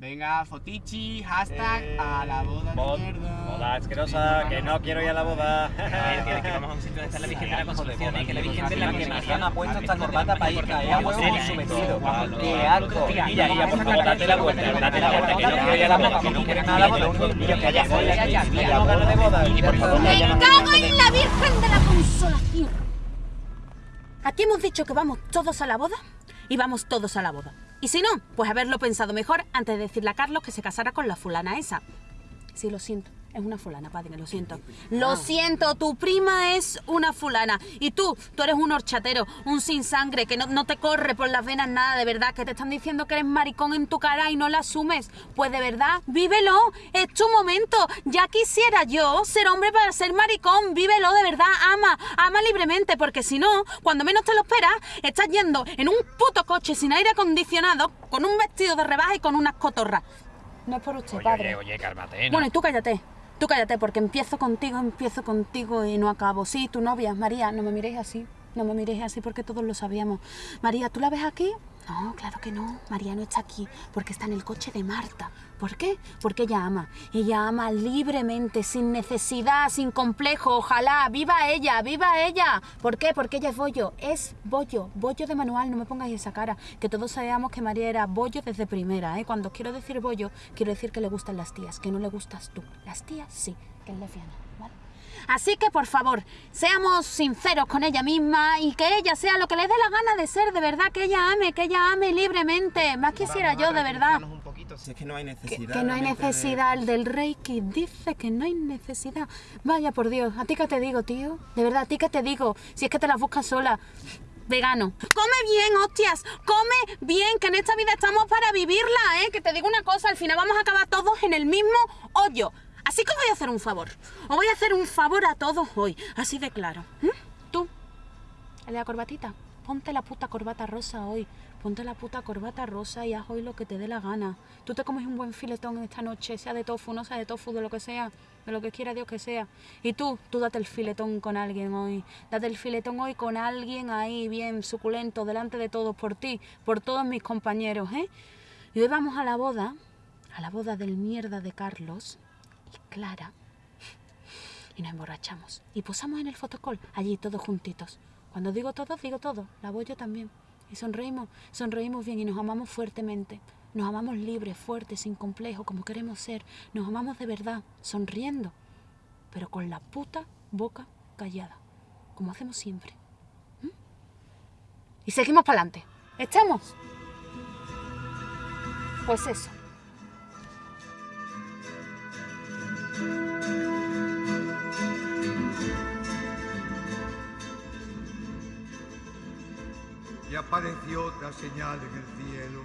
Venga, fotichi, hashtag Eh, a la boda Bod- de mierda. Boda asquerosa, que no quiero ir a la boda. que, que vamos a un sitio donde está la Virgen de la Concepción, y que la Virgen de la Concepción ha puesto esta corbata para ir a huevo su ¿eh? vestido. Tía, por favor, date la vuelta, date la vuelta, que no quiero ir a la boda, que no quiero nada a la boda, lo único que quiero es que haya boda aquí, que haya boda de boda, y por favor, ¡Me ya no- cago en la Virgen de la Consolación! Aquí hemos dicho que vamos todos a la boda y vamos todos a la boda. Y si no, pues haberlo pensado mejor antes de decirle a Carlos que se casara con la fulana esa. Sí, lo siento. Es una fulana, padre, lo siento. Lo siento, tu prima es una fulana. Y tú, tú eres un horchatero, un sin sangre, que no, no te corre por las venas nada, de verdad, que te están diciendo que eres maricón en tu cara y no la asumes. Pues de verdad, vívelo, es tu momento. Ya quisiera yo ser hombre para ser maricón, vívelo de verdad, ama, ama libremente, porque si no, cuando menos te lo esperas, estás yendo en un puto coche sin aire acondicionado, con un vestido de rebaja y con unas cotorras. No es por usted, Oye, padre. oye, oye, cálmate, ¿no? Bueno, y tú cállate. Tú cállate, porque empiezo contigo, empiezo contigo y no acabo. Sí, tu novia, María, no me miréis así. No me miréis así porque todos lo sabíamos. María, ¿tú la ves aquí? No, claro que no. María no está aquí porque está en el coche de Marta. ¿Por qué? Porque ella ama. Ella ama libremente, sin necesidad, sin complejo. Ojalá. ¡Viva ella! ¡Viva ella! ¿Por qué? Porque ella es bollo. Es bollo. Bollo de manual. No me pongáis esa cara. Que todos sabíamos que María era bollo desde primera. ¿eh? Cuando quiero decir bollo, quiero decir que le gustan las tías. Que no le gustas tú. Las tías sí. Que es lesbiana. ¿Vale? Así que por favor, seamos sinceros con ella misma y que ella sea lo que le dé la gana de ser, de verdad, que ella ame, que ella ame libremente. Más quisiera yo, de verdad. un poquito, si es que no hay Que, necesidad. que no hay necesidad, el del Reiki dice que no hay necesidad. Vaya por Dios, ¿a ti qué te digo, tío? De verdad, ¿a ti qué te digo? Si es que te las buscas sola. Vegano. Come bien, hostias. Come bien, que en esta vida estamos para vivirla, ¿eh? Que te digo una cosa, al final vamos a acabar todos en el mismo hoyo. Así que os voy a hacer un favor. Os voy a hacer un favor a todos hoy. Así de claro. ¿Mm? Tú, el de la corbatita. Ponte la puta corbata rosa hoy. Ponte la puta corbata rosa y haz hoy lo que te dé la gana. Tú te comes un buen filetón esta noche, sea de tofu, no sea de tofu, de lo que sea, de lo que quiera Dios que sea. Y tú, tú date el filetón con alguien hoy. Date el filetón hoy con alguien ahí, bien suculento, delante de todos, por ti, por todos mis compañeros, ¿eh? Y hoy vamos a la boda, a la boda del mierda de Carlos y Clara. Y nos emborrachamos. Y posamos en el fotocall, allí todos juntitos. Cuando digo todos, digo todo. La voy yo también. Y sonreímos, sonreímos bien y nos amamos fuertemente. Nos amamos libres, fuertes, sin complejo, como queremos ser. Nos amamos de verdad, sonriendo, pero con la puta boca callada, como hacemos siempre. ¿Mm? Y seguimos para adelante. ¿Estamos? Pues eso. y apareció otra señal en el cielo.